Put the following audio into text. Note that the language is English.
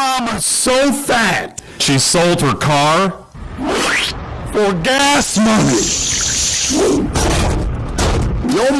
mama so fat, she sold her car for gas money. Your